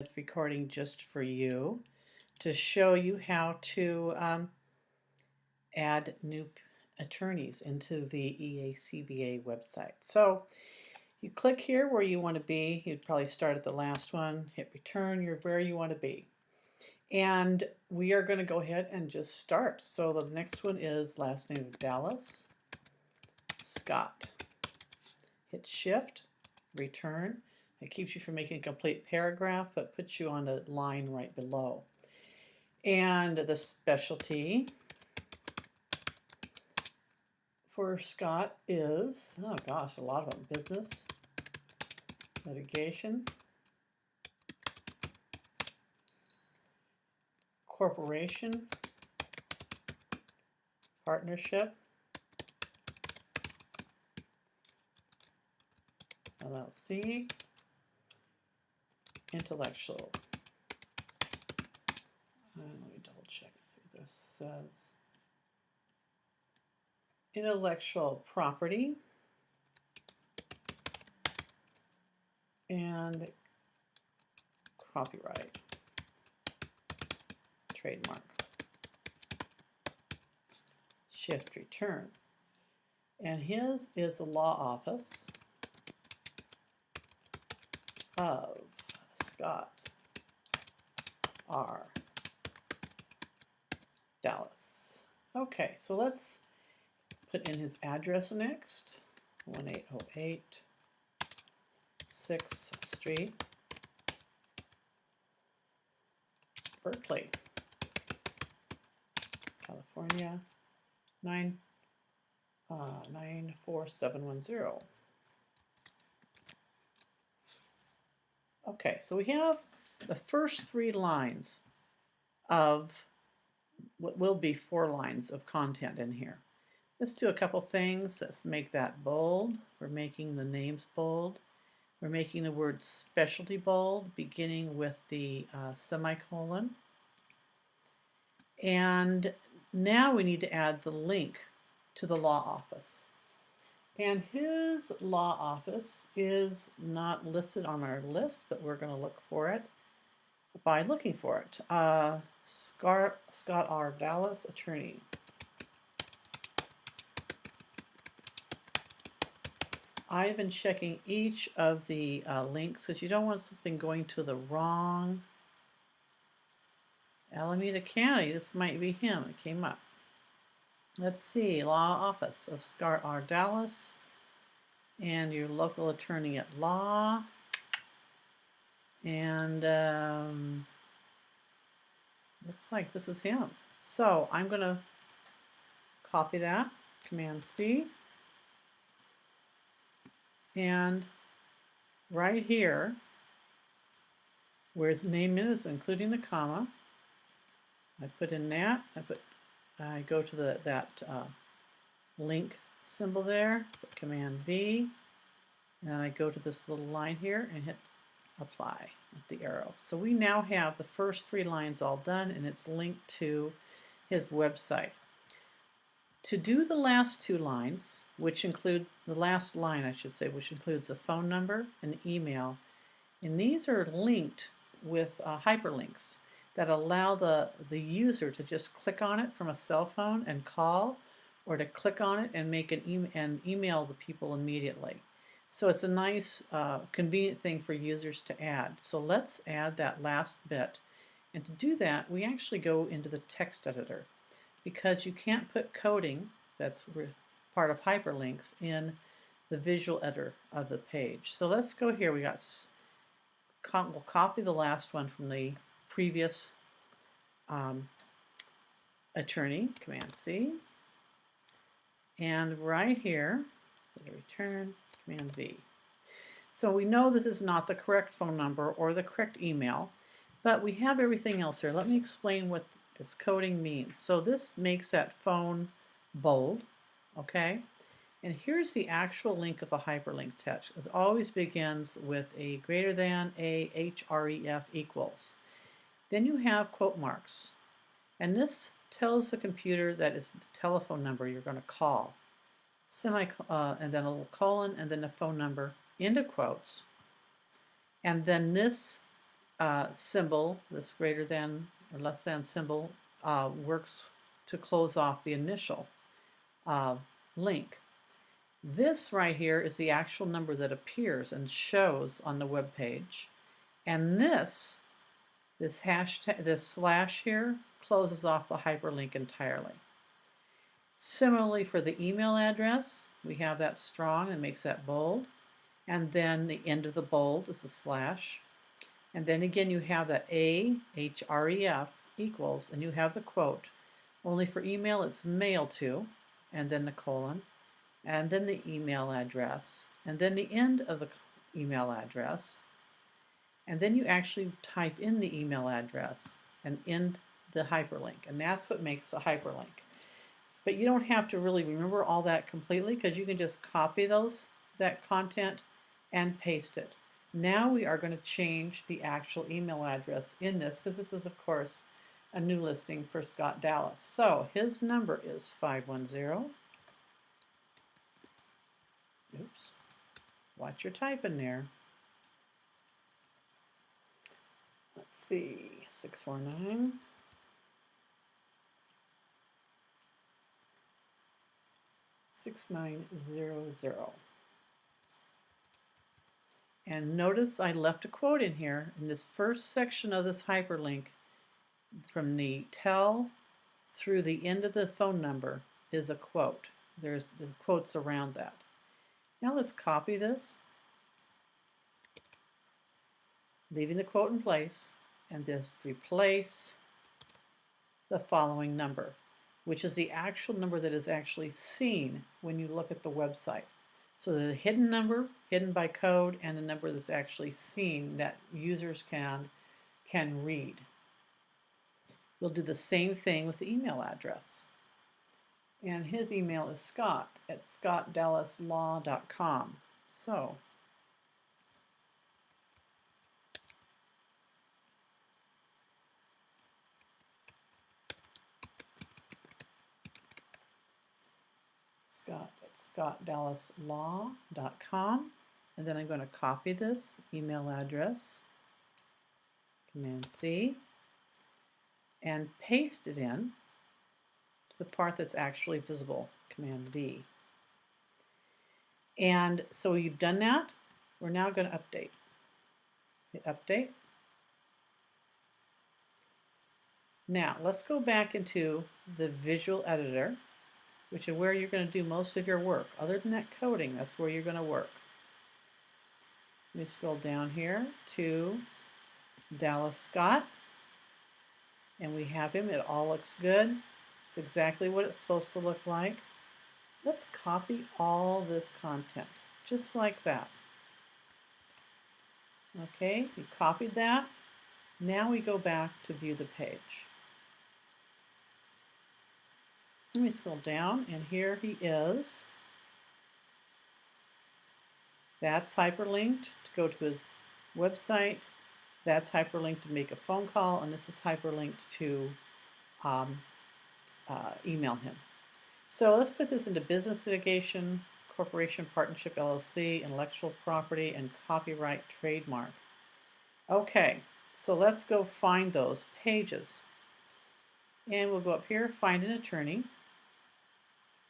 this recording just for you to show you how to um, add new attorneys into the EACBA website. So you click here where you want to be. You'd probably start at the last one, hit return, you're where you want to be. And we are going to go ahead and just start. So the next one is last name Dallas, Scott. Hit shift, return. It keeps you from making a complete paragraph, but puts you on a line right below. And the specialty for Scott is, oh gosh, a lot of them, business, litigation, corporation, partnership, LLC, intellectual. Uh, let me double check and see what this says. Intellectual property and copyright, trademark, shift return. And his is the law office of Scott R. Dallas. Okay, so let's put in his address next. 1808 6th Street, Berkeley, California, 9, uh, 94710. Okay, so we have the first three lines of what will be four lines of content in here. Let's do a couple things. Let's make that bold. We're making the names bold. We're making the word specialty bold, beginning with the uh, semicolon. And now we need to add the link to the law office. And his law office is not listed on our list, but we're going to look for it by looking for it. Uh, Scott, Scott R. Dallas, attorney. I've been checking each of the uh, links because you don't want something going to the wrong Alameda County. This might be him. It came up. Let's see, Law Office of Scott R. Dallas and your local attorney at law. And um, looks like this is him. So I'm going to copy that, Command C. And right here, where his name is, including the comma, I put in that. I put I go to the that uh, link symbol there, Command V, and I go to this little line here and hit apply with the arrow. So we now have the first three lines all done and it's linked to his website. To do the last two lines, which include the last line I should say, which includes the phone number and email, and these are linked with uh, hyperlinks that allow the, the user to just click on it from a cell phone and call or to click on it and make an e and email the people immediately. So it's a nice uh, convenient thing for users to add. So let's add that last bit. And to do that, we actually go into the text editor because you can't put coding, that's part of hyperlinks, in the visual editor of the page. So let's go here. We got, we'll copy the last one from the previous um, attorney, Command C. And right here, return, Command V. So we know this is not the correct phone number or the correct email, but we have everything else here. Let me explain what this coding means. So this makes that phone bold, okay? And here's the actual link of the hyperlink text. It always begins with a greater than a href equals. Then you have quote marks. And this tells the computer that it's the telephone number you're going to call. Semi, uh, and then a little colon, and then the phone number into quotes. And then this uh, symbol, this greater than or less than symbol, uh, works to close off the initial uh, link. This right here is the actual number that appears and shows on the web page. And this, this hashtag, this slash here, closes off the hyperlink entirely. Similarly for the email address, we have that strong and makes that bold. And then the end of the bold is a slash. And then again you have that A, H, R, E, F equals, and you have the quote. Only for email it's mail to, and then the colon, and then the email address, and then the end of the email address, and then you actually type in the email address and in the hyperlink, and that's what makes a hyperlink. But you don't have to really remember all that completely because you can just copy those that content and paste it. Now we are going to change the actual email address in this because this is of course a new listing for Scott Dallas. So his number is 510 Oops. Watch your typing there. Let's see, 649. Six nine zero zero. And notice I left a quote in here in this first section of this hyperlink from the tell through the end of the phone number is a quote. There's the quotes around that. Now let's copy this, leaving the quote in place, and just replace the following number, which is the actual number that is actually seen when you look at the website. So the hidden number, hidden by code, and the number that's actually seen that users can, can read. We'll do the same thing with the email address. And his email is scott at scottdallaslaw.com. So, scott at scottdallaslaw.com. And then I'm going to copy this email address, Command C, and paste it in to the part that's actually visible, Command V. And so you've done that. We're now going to update. Hit update. Now let's go back into the visual editor, which is where you're going to do most of your work. Other than that coding, that's where you're going to work. Let me scroll down here to Dallas Scott. And we have him. It all looks good. It's exactly what it's supposed to look like. Let's copy all this content, just like that. Okay, we copied that. Now we go back to view the page. Let me scroll down, and here he is. That's hyperlinked to go to his website. That's hyperlinked to make a phone call, and this is hyperlinked to um, uh, email him. So let's put this into business litigation, corporation, partnership, LLC, intellectual property, and copyright trademark. Okay, so let's go find those pages. And we'll go up here, find an attorney,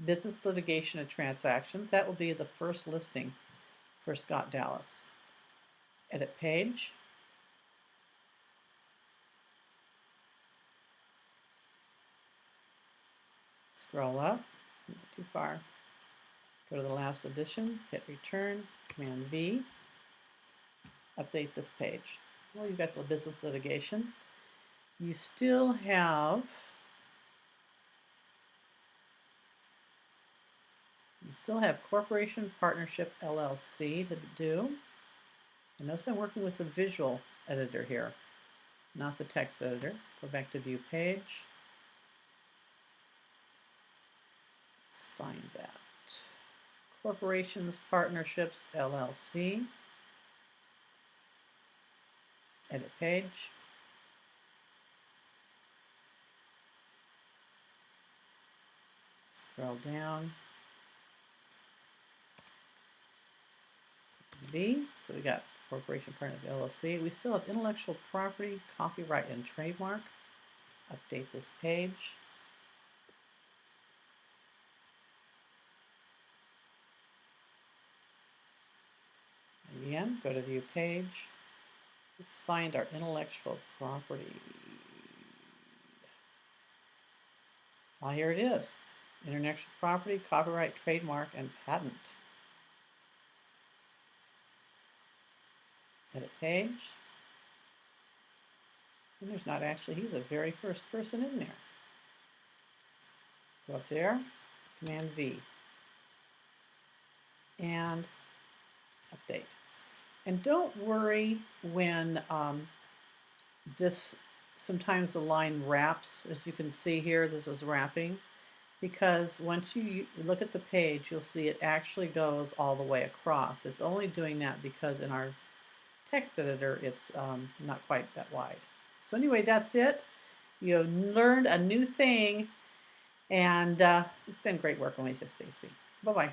business litigation and transactions. That will be the first listing for Scott Dallas. Edit page. Scroll up, not too far. Go to the last edition, hit return, Command V, update this page. Well, you've got the business litigation. You still have still have corporation, partnership, LLC to do. And notice I'm working with the visual editor here, not the text editor. Go back to view page. Let's find that. Corporations, partnerships, LLC. Edit page. Scroll down. V. So we got Corporation Partners LLC. We still have intellectual property, copyright, and trademark. Update this page. Again, go to view page. Let's find our intellectual property. Ah, here it is. Intellectual property, copyright, trademark, and patent. Edit page. And there's not actually, he's the very first person in there. Go up there, Command V. And update. And don't worry when um, this, sometimes the line wraps, as you can see here, this is wrapping, because once you look at the page, you'll see it actually goes all the way across. It's only doing that because in our text editor, it's um, not quite that wide. So anyway, that's it. You learned a new thing, and uh, it's been great working with you, Stacy. Bye-bye.